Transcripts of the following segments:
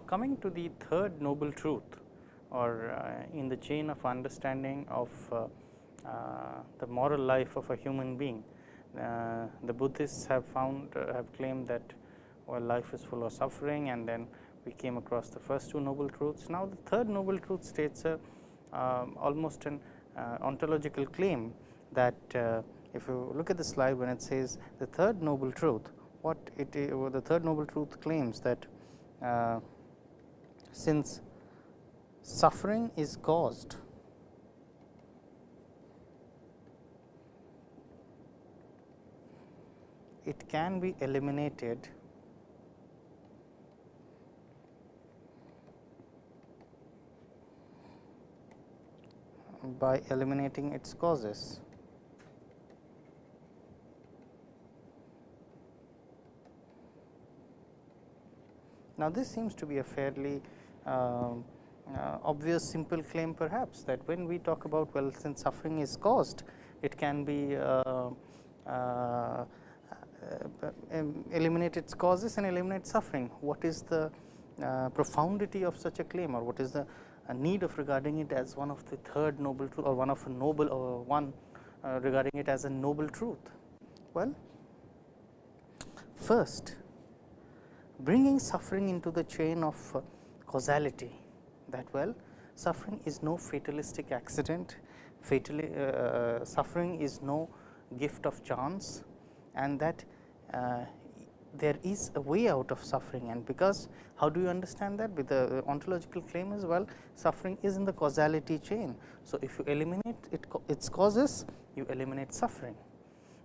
now coming to the third noble truth or uh, in the chain of understanding of uh, uh, the moral life of a human being. Uh, the Buddhists have found uh, have claimed that well life is full of suffering and then we came across the first two noble truths. Now, the third noble truth states a um, almost an uh, ontological claim that if you look at the slide when it says the third noble truth, what it is, the third noble truth claims that since suffering is caused it can be eliminated by eliminating its causes. Now, this seems to be a fairly obvious simple claim perhaps that when we talk about well since suffering is caused it can be uh, uh eliminate its causes and eliminate suffering. What is the uh, profundity of such a claim or what is the need of regarding it as one of the third noble truth or one of a noble or one uh, regarding it as a noble truth? Well, first bringing suffering into the chain of uh, causality that well suffering is no fatalistic accident, uh, uh, suffering is no gift of chance and that uh, there is a way out of suffering and because how do you understand that with the ontological claim as well suffering is in the causality chain. So, if you eliminate it, its causes you eliminate suffering.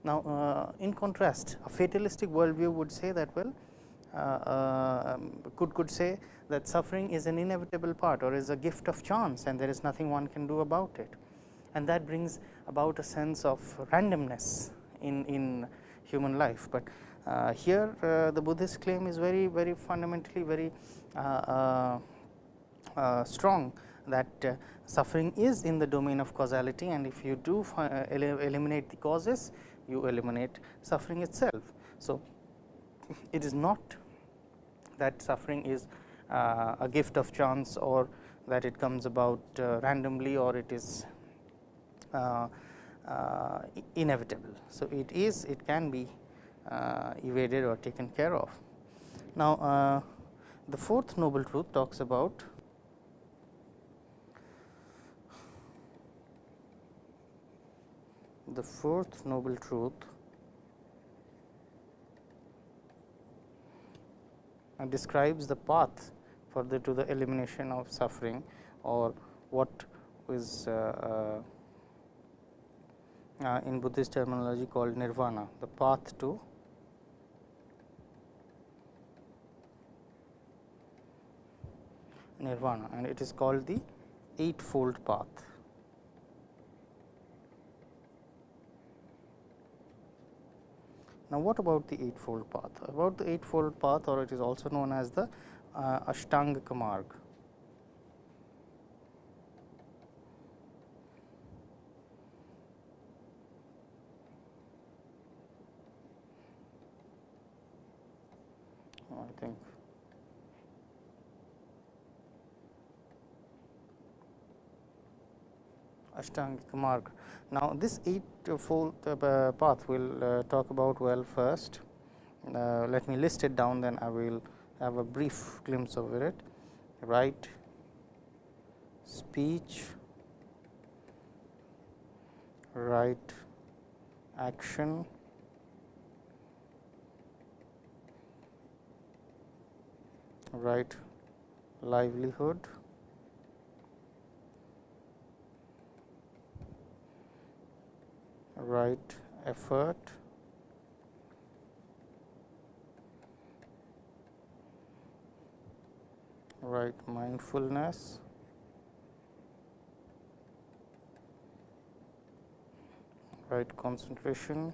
Now, uh, in contrast a fatalistic worldview would say that well uh, uh, could could say that suffering is an inevitable part or is a gift of chance and there is nothing one can do about it. And that brings about a sense of randomness in, in human life, but uh, here uh, the Buddhist claim is very very fundamentally very uh, uh strong that suffering is in the domain of causality and if you do eliminate the causes you eliminate suffering itself. So, it is not that suffering is uh, a gift of chance or that it comes about uh, randomly or it is uh, inevitable. So, it is it can be evaded or taken care of. Now, the fourth noble truth talks about the fourth noble truth describes the path further to the elimination of suffering or what is uh, uh, uh, in Buddhist terminology called nirvana, the path to nirvana and it is called the eightfold path. Now, what about the eightfold path? About the eightfold path or it is also known as the uh, Ashtangika Marg. I think Ashtangika Marg. Now, this eightfold uh, path we will uh, talk about well first. Uh, let me list it down then I will have a brief glimpse over it. Right speech, right action, right livelihood, right effort. Right mindfulness. Right concentration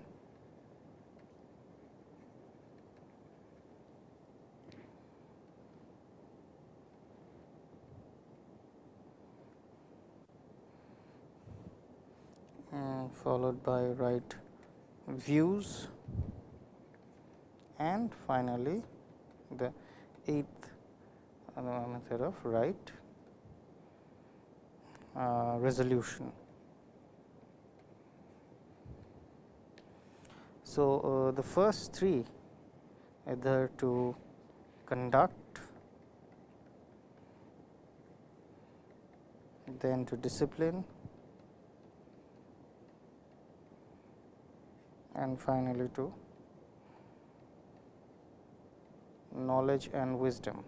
followed by right views and finally, the eighth uh, method of right uh, resolution. So, uh, the first three either to conduct, then to discipline and finally to knowledge and wisdom.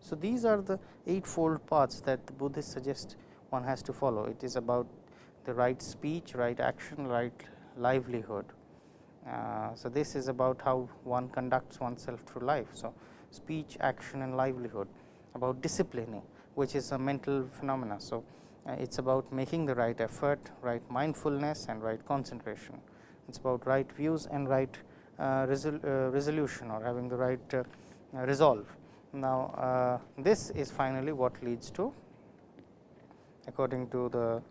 So, these are the eightfold paths that the Buddhists suggest one has to follow. It is about the right speech, right action, right livelihood. Uh, so, this is about how one conducts oneself through life. So, speech, action and livelihood about disciplining which is a mental phenomena. So, it is about making the right effort, right mindfulness and right concentration. It is about right views and right uh, resol uh, resolution or having the right uh, resolve. Now, uh, this is finally what leads to according to the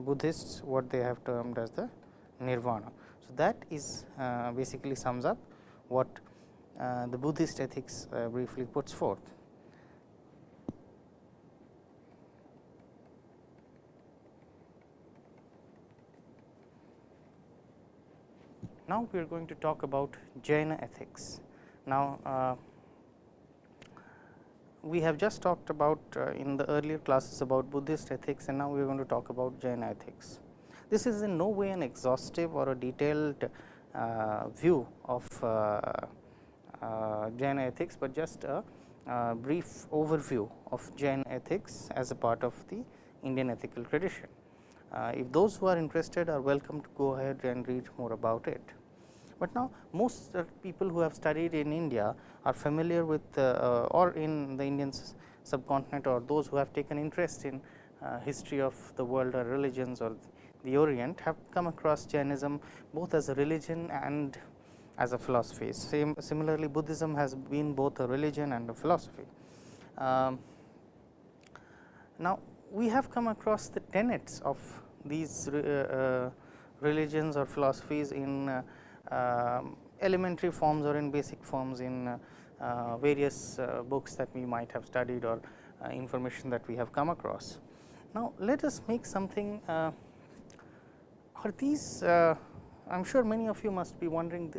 Buddhists what they have termed as the nirvana. So, that is uh, basically sums up what uh, the Buddhist ethics uh, briefly puts forth. Now, we are going to talk about Jaina ethics. Now, uh, we have just talked about uh, in the earlier classes about Buddhist ethics and now we are going to talk about Jaina ethics. This is in no way an exhaustive or a detailed uh, view of uh, uh Jain ethics, but just a brief overview of Jain ethics as a part of the Indian ethical tradition. Uh, if those who are interested are welcome to go ahead and read more about it. But now most people who have studied in India are familiar with uh, or in the Indian subcontinent or those who have taken interest in uh, history of the world or religions or the Orient have come across Jainism both as a religion and as a philosophy. Same, similarly, Buddhism has been both a religion and a philosophy. Um, now, we have come across the tenets of these uh, uh, religions or philosophies in uh, elementary forms or in basic forms in uh, uh, various uh, books that we might have studied or information that we have come across. Now, let us make something are these I am sure many of you must be wondering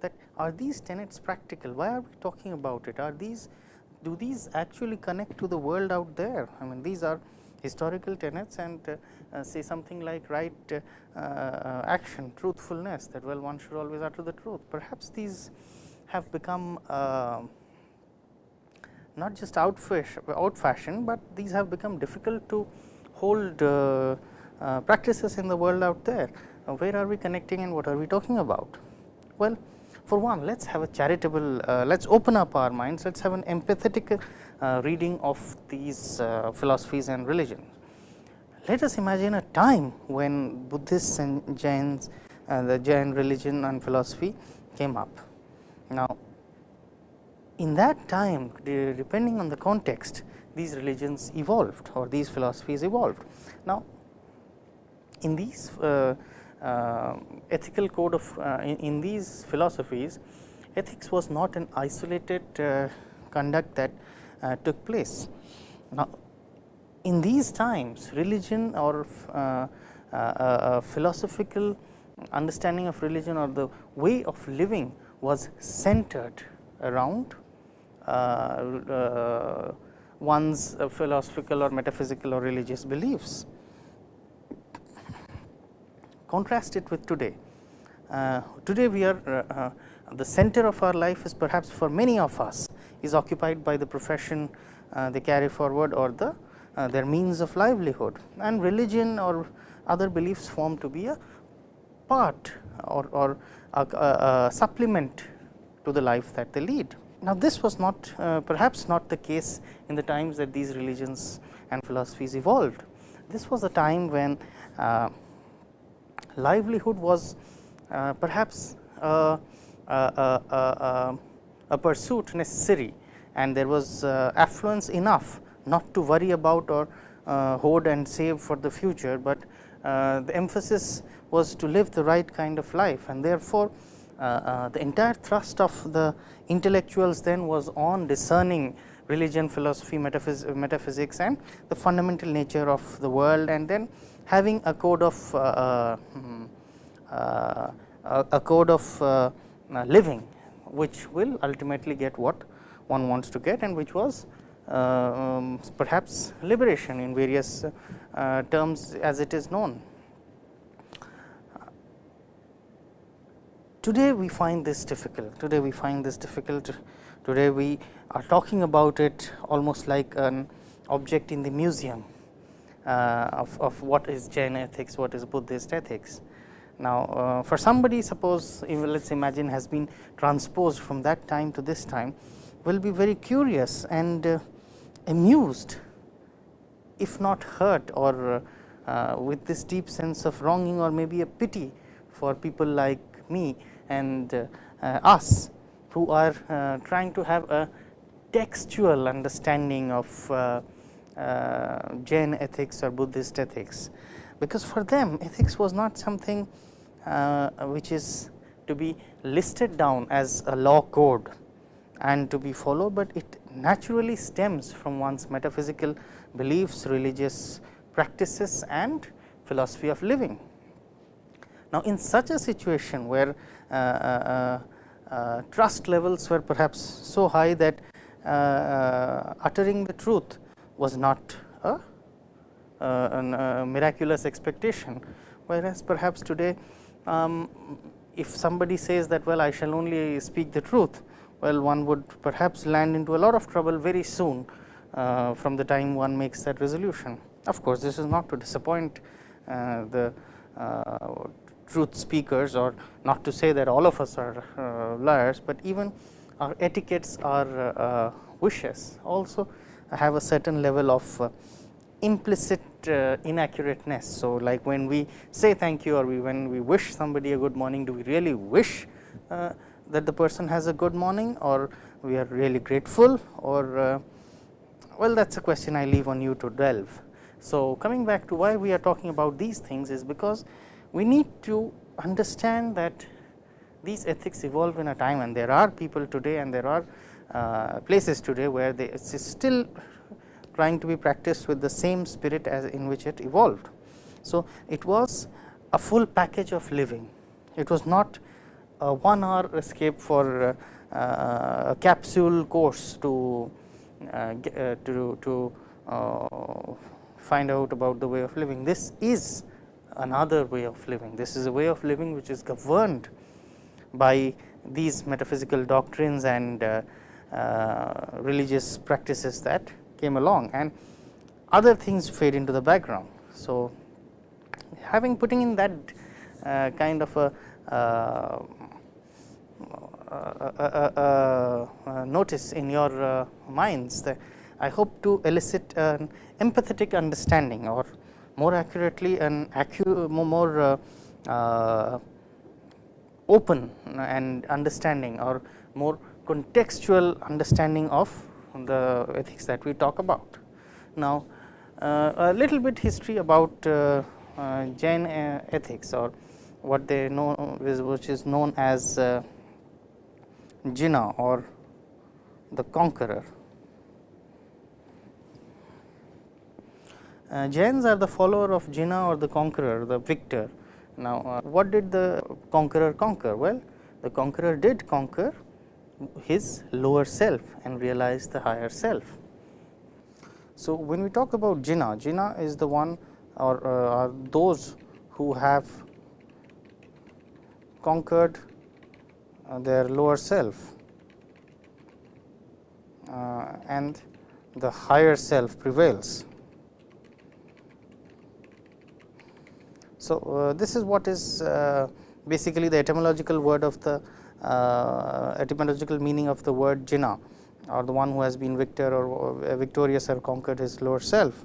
that are these tenets practical? Why are we talking about it? Are these do these actually connect to the world out there? I mean these are historical tenets and uh, uh, say something like right uh, action, truthfulness that well one should always utter the truth. Perhaps these have become not just out fashion, but these have become difficult to hold uh, uh, practices in the world out there. Uh, where are we connecting and what are we talking about? Well, for one, let us have a charitable, let us open up our minds, let us have an empathetic uh, reading of these uh, philosophies and religions. Let us imagine a time when Buddhists and Jains, uh, the Jain religion and philosophy came up. Now, in that time depending on the context these religions evolved or these philosophies evolved. Now, in these uh, uh, ethical code of uh, in, in, these philosophies ethics was not an isolated conduct that uh, took place. Now, in these times religion or uh, uh, philosophical understanding of religion or the way of living was centered around one's philosophical or metaphysical or religious beliefs. Contrast it with today. Uh, today we are uh, uh, the center of our life is perhaps for many of us is occupied by the profession uh, they carry forward or the their means of livelihood and religion or other beliefs form to be a part or, or a, a, a supplement to the life that they lead. Now, this was not uh, perhaps not the case in the times that these religions and philosophies evolved. This was a time when uh, livelihood was uh, perhaps uh, a pursuit necessary and there was uh, affluence enough not to worry about or uh, hoard and save for the future, but uh, the emphasis was to live the right kind of life and therefore, uh, the entire thrust of the intellectuals then was on discerning religion, philosophy, metaphys metaphysics and the fundamental nature of the world and then having a code of uh, hmm, uh, a code of uh, living which will ultimately get what one wants to get and which was uh, um, perhaps liberation in various uh, terms as it is known. Today, we find this difficult. Today, we find this difficult. Today, we are talking about it almost like an object in the museum uh, of, of what is Jain ethics, what is Buddhist ethics. Now, uh, for somebody suppose let us imagine has been transposed from that time to this time will be very curious and uh, amused if not hurt or uh, with this deep sense of wronging or maybe a pity for people like me and uh, uh, us who are uh, trying to have a textual understanding of Jain ethics or Buddhist ethics, because for them ethics was not something uh, which is to be listed down as a law code and to be followed, but it naturally stems from one's metaphysical beliefs, religious practices and philosophy of living. Now, in such a situation where uh, uh, uh, trust levels were perhaps so high that uttering the truth was not a, a miraculous expectation, whereas perhaps today um, if somebody says that well I shall only speak the truth, well one would perhaps land into a lot of trouble very soon uh, from the time one makes that resolution. Of course, this is not to disappoint uh, the uh, truth speakers or not to say that all of us are uh, liars, but even our etiquettes our uh, wishes also have a certain level of uh, implicit uh, inaccurateness. So, like when we say thank you or we when we wish somebody a good morning, do we really wish uh, that the person has a good morning or we are really grateful or uh, well that is a question I leave on you to delve. So, coming back to why we are talking about these things is because we need to understand that these ethics evolve in a time and there are people today and there are places today where they it is still trying to be practiced with the same spirit as in which it evolved. So, it was a full package of living. It was not a one hour escape for uh, uh, a capsule course to uh, uh to, to uh, find out about the way of living. This is another way of living. This is a way of living which is governed by these metaphysical doctrines and uh, religious practices that came along and other things fade into the background. So, having putting in that uh, kind of a uh, uh, notice in your minds that I hope to elicit an empathetic understanding or more accurately an accu more uh, open and understanding or more contextual understanding of the ethics that we talk about. Now, uh, a little bit history about uh, uh, Jain ethics or what they know which is known as Jina or the conqueror. Uh, Jains are the follower of Jina or the conqueror, the victor. Now, uh, what did the conqueror conquer? Well, the conqueror did conquer his lower self and realize the higher self. So, when we talk about Jina, Jina is the one or uh, are those who have conquered uh, their lower self uh, and the higher self prevails. So, uh, this is what is uh, basically the etymological word of the etymological meaning of the word Jina or the one who has been victor or victorious or conquered his lower self.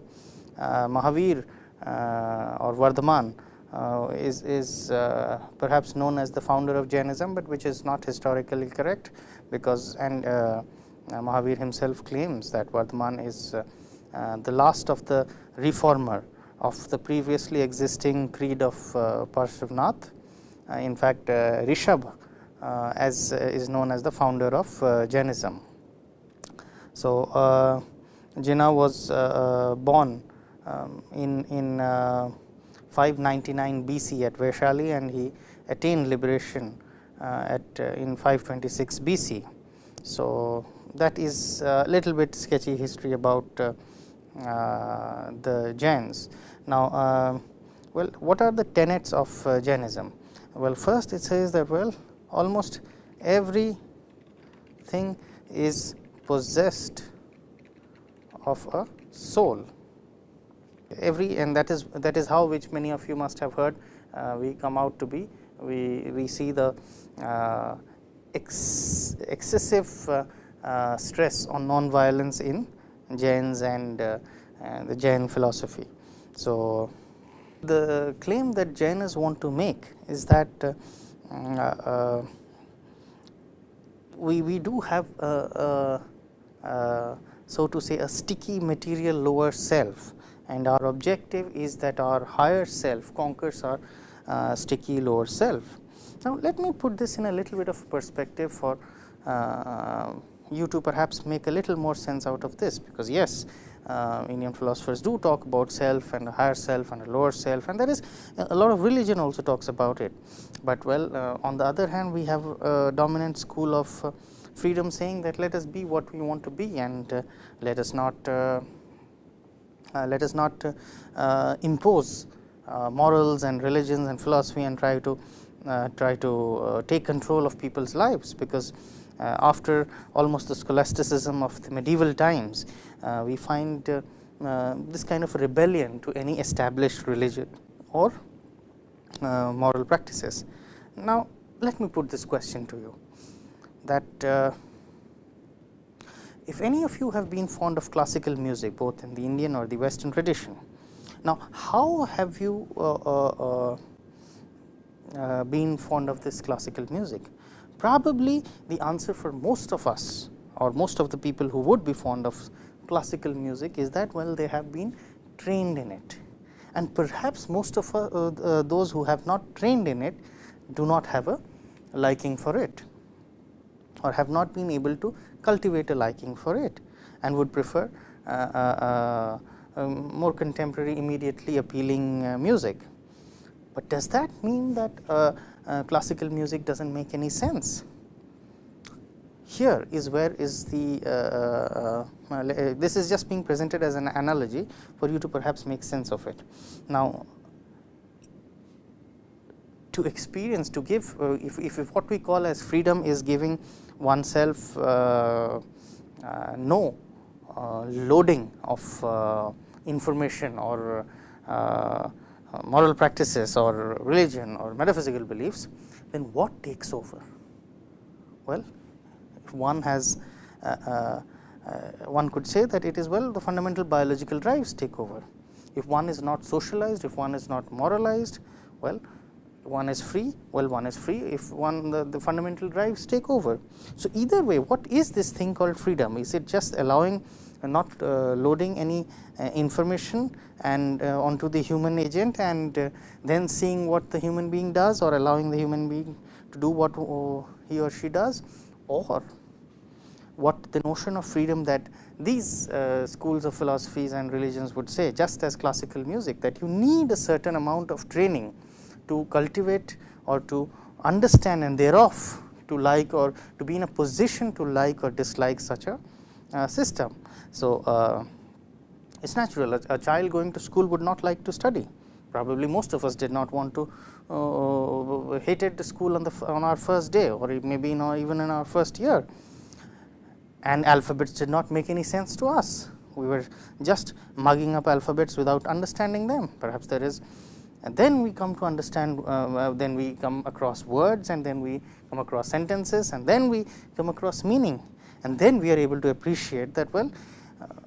Uh, Mahavir uh, or Vardhaman uh, is, is uh, perhaps known as the founder of Jainism, but which is not historically correct because and uh, Mahavir himself claims that Vardhaman is the last of the reformer of the previously existing creed of uh, Parshvanath. in fact, Rishabh Uh, as uh, is known as the founder of uh, Jainism. So, Jina was born um, in, in 599 BC at Vaishali and he attained liberation at in 526 BC. So, that is a little bit sketchy history about uh, uh, the Jains. Now, uh, well what are the tenets of Jainism? Well, first it says that well almost every thing is possessed of a soul every and that is that is how which many of you must have heard uh, we come out to be we we see the uh, ex excessive uh, uh, stress on non-violence in Jains and uh, the Jain philosophy. So, the claim that Jainas want to make is that mm, we, we do have a, a, a, so to say a sticky material lower self and our objective is that our higher self conquers our uh, sticky lower self. Now, let me put this in a little bit of perspective for uh, you to perhaps make a little more sense out of this, because yes uh, Indian philosophers do talk about self and a higher self and a lower self and there is a lot of religion also talks about it. But well uh, on the other hand we have a dominant school of uh, freedom saying that let us be what we want to be and uh, let us not uh, uh, let us not impose morals and religions and philosophy and try to try to take control of people's lives because uh, after almost the scholasticism of the medieval times, uh, we find uh, this kind of rebellion to any established religion or moral practices. Now, let me put this question to you that if any of you have been fond of classical music both in the Indian or the western tradition. Now, how have you uh, uh, uh, been fond of this classical music? Probably the answer for most of us or most of the people who would be fond of classical music is that well they have been trained in it and perhaps most of uh, uh, those who have not trained in it do not have a liking for it or have not been able to cultivate a liking for it and would prefer uh, uh, uh um, more contemporary immediately appealing uh, music. But does that mean that uh, classical music does not make any sense. Here is where is the uh, uh, uh, this is just being presented as an analogy for you to perhaps make sense of it. Now, to experience to give uh, if, if, if, what we call as freedom is giving oneself uh, no loading of information or uh, moral practices or religion or metaphysical beliefs, then what takes over? Well, if one has uh, uh, uh, one could say that it is well the fundamental biological drives take over. If one is not socialized, if one is not moralized, well one is free, well one is free if one the, the fundamental drives take over. So, either way what is this thing called freedom? Is it just allowing not uh, loading any uh, information and uh, onto the human agent and then seeing what the human being does or allowing the human being to do what he or she does or what the notion of freedom that these uh, schools of philosophies and religions would say just as classical music that you need a certain amount of training to cultivate or to understand and thereof to like or to be in a position to like or dislike such a system. So, uh, it is natural. A, a, child going to school would not like to study. Probably most of us did not want to uh, hated school on the on our first day or maybe know even in our first year. And alphabets did not make any sense to us. We were just mugging up alphabets without understanding them. Perhaps there is and then we come to understand uh, then we come across words and then we come across sentences and then we come across meaning and then we are able to appreciate that well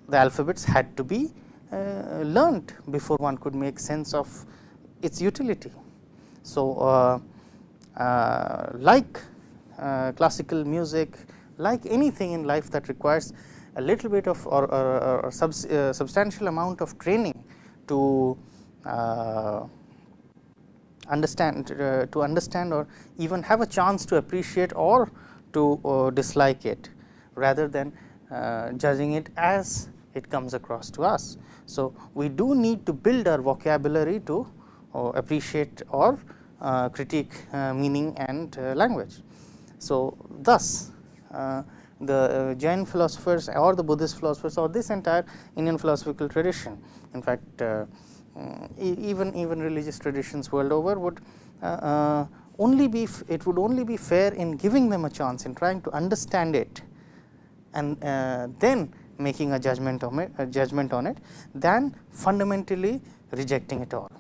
the alphabets had to be uh, learnt before one could make sense of its utility. So, uh, uh, like uh, classical music, like anything in life that requires a little bit of or, or, or subs, uh, substantial amount of training to uh, understand uh, to understand or even have a chance to appreciate or to uh, dislike it rather than uh, judging it as it comes across to us. So, we do need to build our vocabulary to uh, appreciate or uh, critique uh, meaning and uh, language. So, thus the Jain philosophers or the Buddhist philosophers or this entire Indian philosophical tradition in fact, mm, even even religious traditions world over would only be it would only be fair in giving them a chance in trying to understand it and uh, then making a judgment on it a judgment on it than fundamentally rejecting it all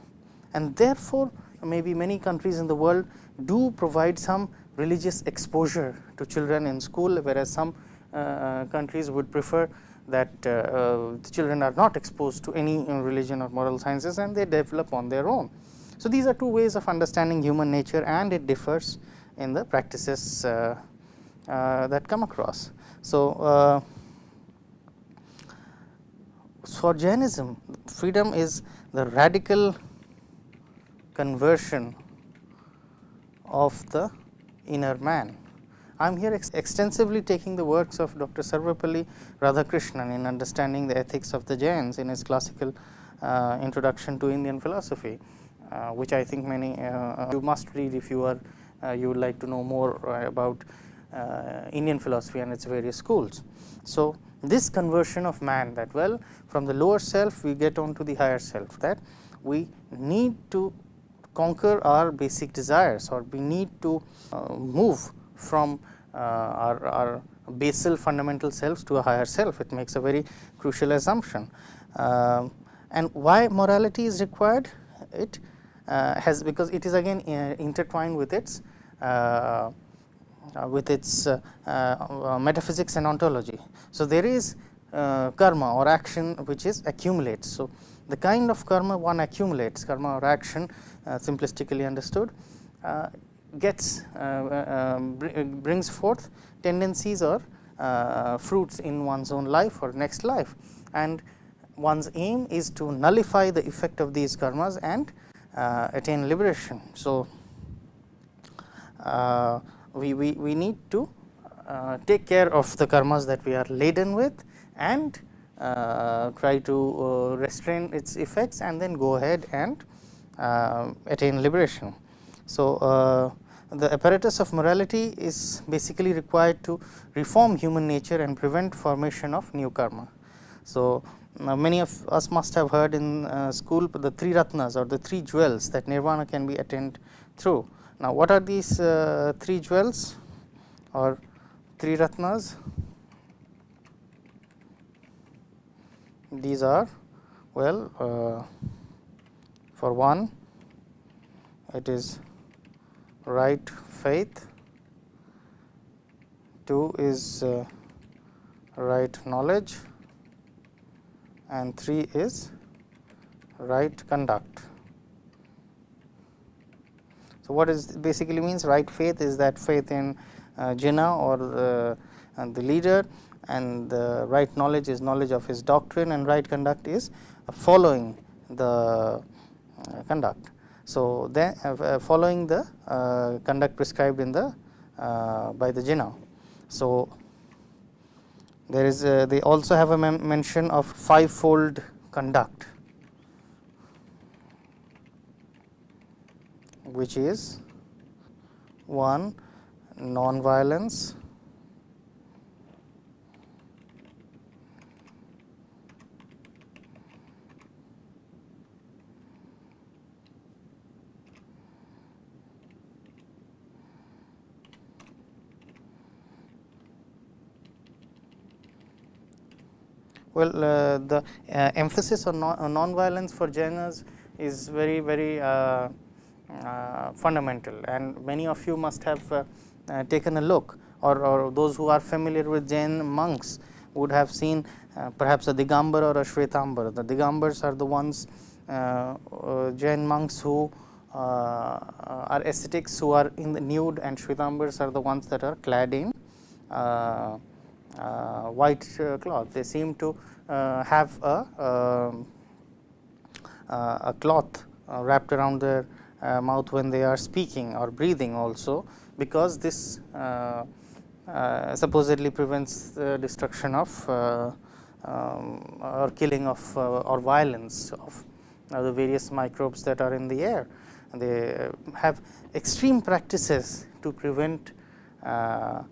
and therefore maybe many countries in the world do provide some religious exposure to children in school whereas some uh, countries would prefer that uh, uh, the children are not exposed to any religion or moral sciences and they develop on their own. So, these are two ways of understanding human nature and it differs in the practices uh, uh, that come across. So, uh, for Jainism freedom is the radical conversion of the inner man. I am here ex extensively taking the works of Dr. Sarvepalli Radhakrishnan in understanding the ethics of the Jains in his classical uh, introduction to Indian philosophy, uh, which I think many uh, you must read if you are uh, you would like to know more uh, about uh, Indian philosophy and its various schools. So, this conversion of man that well from the lower self we get on to the higher self that we need to conquer our basic desires or we need to uh, move from uh, our, our, basal fundamental selves to a higher self. It makes a very crucial assumption. Uh, and why morality is required? It uh, has because it is again uh, intertwined with its uh, Uh, with its uh, uh, metaphysics and ontology. So, there is karma or action which is accumulates. So, the kind of karma one accumulates karma or action uh, simplistically understood uh, gets uh, um, brings forth tendencies or fruits in one's own life or next life and one's aim is to nullify the effect of these karmas and attain liberation. So, we, we, we need to uh, take care of the karmas that we are laden with and uh, try to uh, restrain its effects and then go ahead and uh, attain liberation. So, the apparatus of morality is basically required to reform human nature and prevent formation of new karma. So, uh, many of us must have heard in uh, school the three ratnas or the three jewels that nirvana can be attained through. Now, what are these uh, three jewels or three ratnas? these are well uh, for one it is right faith, two is uh, right knowledge and three is right conduct. So, what is basically means right faith is that faith in uh, Jina or uh, the leader and the right knowledge is knowledge of his doctrine and right conduct is following the uh, conduct. So, then uh, uh, following the conduct prescribed in the by the Jina. So, there is a, they also have a mention of fivefold conduct which is 1 non-violence, Well, uh, the uh, emphasis on non-violence for Jainas is very very uh, uh, fundamental and many of you must have uh, uh, taken a look or, or, those who are familiar with Jain monks would have seen perhaps a Digambar or a Shwetambar. The Digambars are the ones Jain monks who are ascetics who are in the nude and Shwetambars are the ones that are clad in uh, white uh, cloth. They seem to uh, have a, um, a cloth wrapped around their uh, mouth when they are speaking or breathing also, because this uh, uh, supposedly prevents the destruction of uh, um, or killing of uh, or violence of the various microbes that are in the air. They have extreme practices to prevent uh,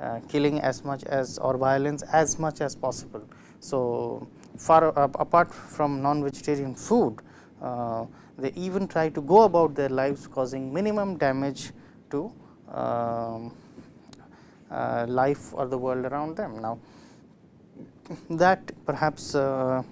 uh, killing as much as or violence as much as possible. So, far uh, apart from non-vegetarian food, uh, they even try to go about their lives causing minimum damage to um, uh, life or the world around them. Now, that perhaps uh,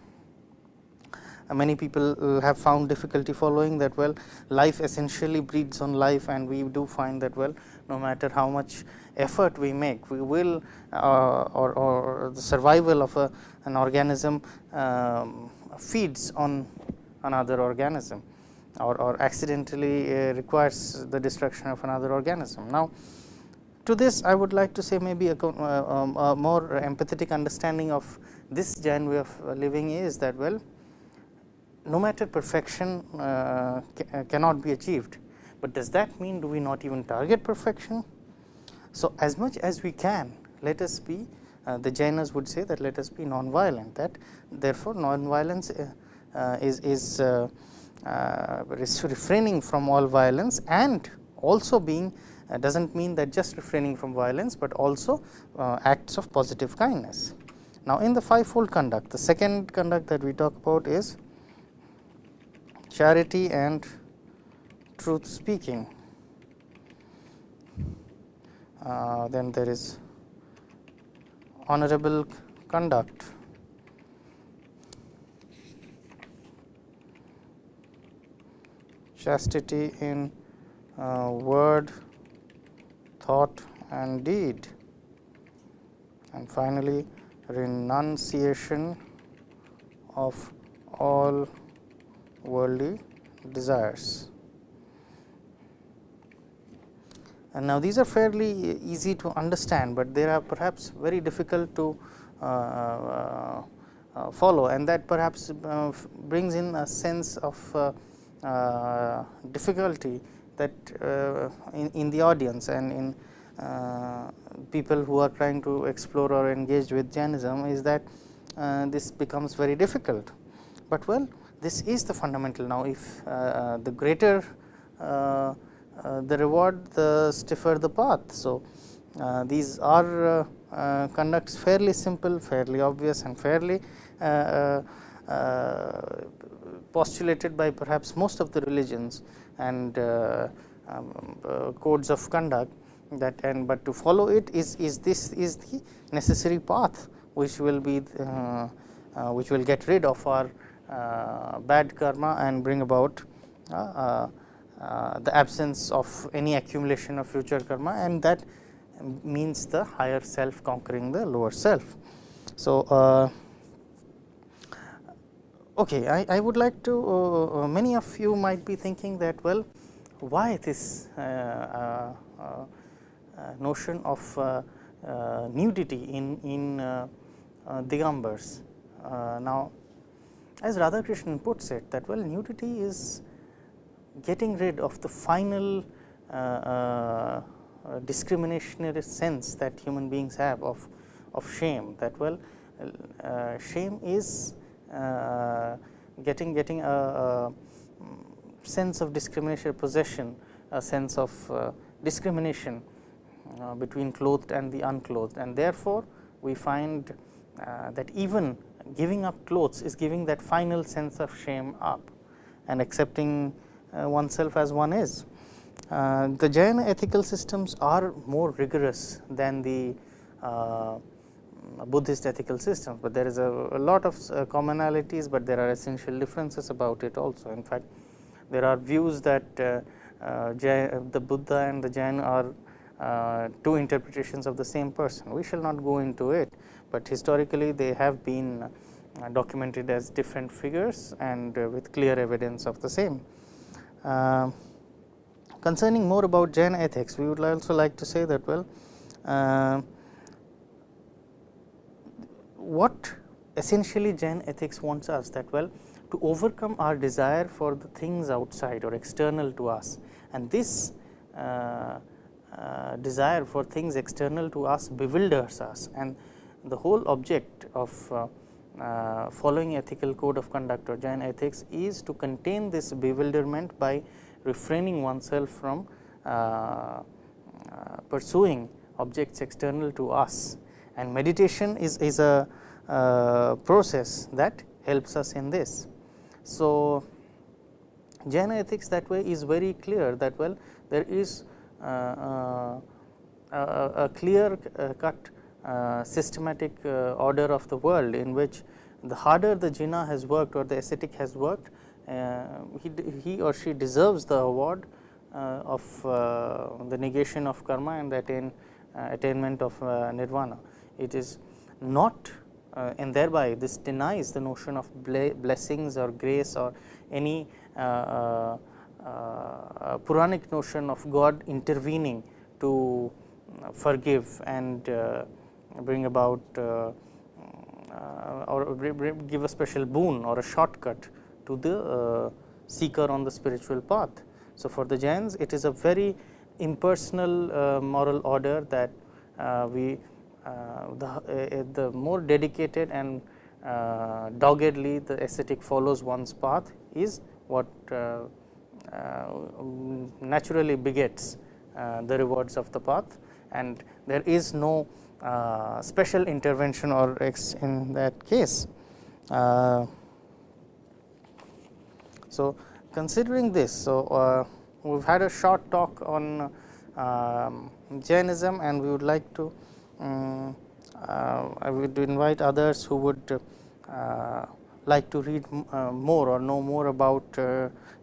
many people have found difficulty following that well life essentially breeds on life and we do find that well no matter how much effort we make we will uh, or, or, the survival of a, an organism um, feeds on another organism or, or accidentally uh, requires the destruction of another organism. Now, to this I would like to say maybe a, uh, um, a more empathetic understanding of this Jain way of living is that well no matter perfection uh, ca cannot be achieved, but does that mean do we not even target perfection? So, as much as we can let us be uh, the Jainas would say that let us be non-violent that therefore, non-violence uh, uh is, is uh, uh, refraining from all violence and also being uh, does not mean that just refraining from violence, but also uh, acts of positive kindness. Now, in the fivefold conduct, the second conduct that we talk about is charity and truth speaking. Uh, then there is honorable conduct. Chastity in uh, word, thought and deed and finally renunciation of all worldly desires. And now, these are fairly easy to understand, but they are perhaps very difficult to uh, uh, uh follow and that perhaps uh, brings in a sense of uh, difficulty that uh, in, in, the audience and in uh, people who are trying to explore or engage with Jainism is that this becomes very difficult. But well this is the fundamental now if the greater the reward the stiffer the path. So, uh, these are uh, uh, conducts fairly simple, fairly obvious and fairly postulated by perhaps most of the religions and uh, um, uh, codes of conduct that and but to follow it is is this is the necessary path which will be uh, which will get rid of our bad karma and bring about uh, the absence of any accumulation of future karma and that means the higher self conquering the lower self. So, uh, Okay, I, I would like to uh, uh, many of you might be thinking that well why this uh, uh, uh notion of nudity in, in Digambars. now, as Radhakrishnan puts it that well nudity is getting rid of the final discriminationary sense that human beings have of, of shame that well shame is uh, getting getting a, a, sense of discrimination possession, a sense of uh, discrimination uh, between clothed and the unclothed and therefore, we find that even giving up clothes is giving that final sense of shame up and accepting oneself as one is. Uh, the Jain ethical systems are more rigorous than the uh, Buddhist ethical systems, but there is a, a lot of uh, commonalities, but there are essential differences about it also. In fact, there are views that uh, uh, the Buddha and the Jain are uh, two interpretations of the same person. We shall not go into it, but historically they have been uh, documented as different figures and uh, with clear evidence of the same. concerning more about Jain ethics, we would also like to say that well, what essentially Jain ethics wants us that well to overcome our desire for the things outside or external to us. And this uh, uh, desire for things external to us bewilders us. And the whole object of uh, uh, following ethical code of conduct or Jain ethics is to contain this bewilderment by refraining oneself from uh, uh, pursuing objects external to us and meditation is, is a uh, process that helps us in this. So, Jain ethics that way is very clear that well there is uh, uh, a, clear uh, cut uh, systematic uh, order of the world in which the harder the jina has worked or the ascetic has worked he, he or she deserves the award of the negation of karma and the attain, attainment of nirvana. It is not uh, and thereby this denies the notion of blessings or grace or any uh, uh, uh, Puranic notion of God intervening to forgive and bring about or give a special boon or a shortcut to the seeker on the spiritual path. So, for the Jains it is a very impersonal moral order that we uh, the, uh, the more dedicated and uh, doggedly the ascetic follows one's path is what naturally begets the rewards of the path and there is no special intervention or in that case. so, considering this, so uh, we have had a short talk on um, Jainism and we would like to um, I would invite others who would uh, like to read more or know more about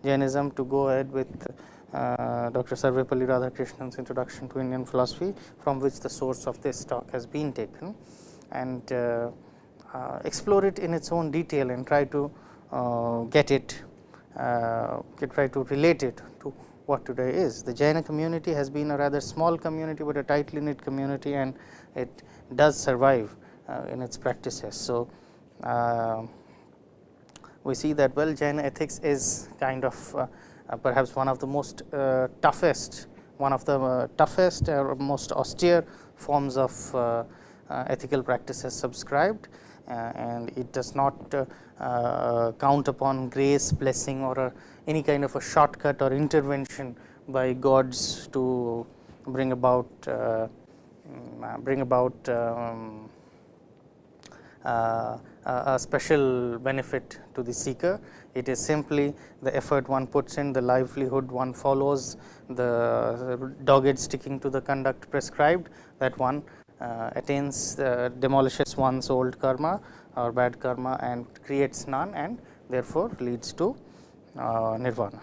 Jainism to go ahead with uh, Dr. Sarvepalli Radhakrishnan's introduction to Indian philosophy from which the source of this talk has been taken and uh, uh, explore it in its own detail and try to get it try to relate it to what today is. The Jaina community has been a rather small community, but a tightly knit community and it does survive uh, in its practices. So, uh, we see that well Jaina ethics is kind of uh, uh, perhaps one of the most uh, toughest, one of the uh, toughest or most austere forms of ethical practices subscribed and it does not count upon grace, blessing or any kind of a shortcut or intervention by gods to bring about Mm, bring about um, uh, a special benefit to the seeker. It is simply the effort one puts in, the livelihood one follows, the dogged sticking to the conduct prescribed that one uh, attains, uh, demolishes one's old karma or bad karma and creates none and therefore, leads to uh, nirvana.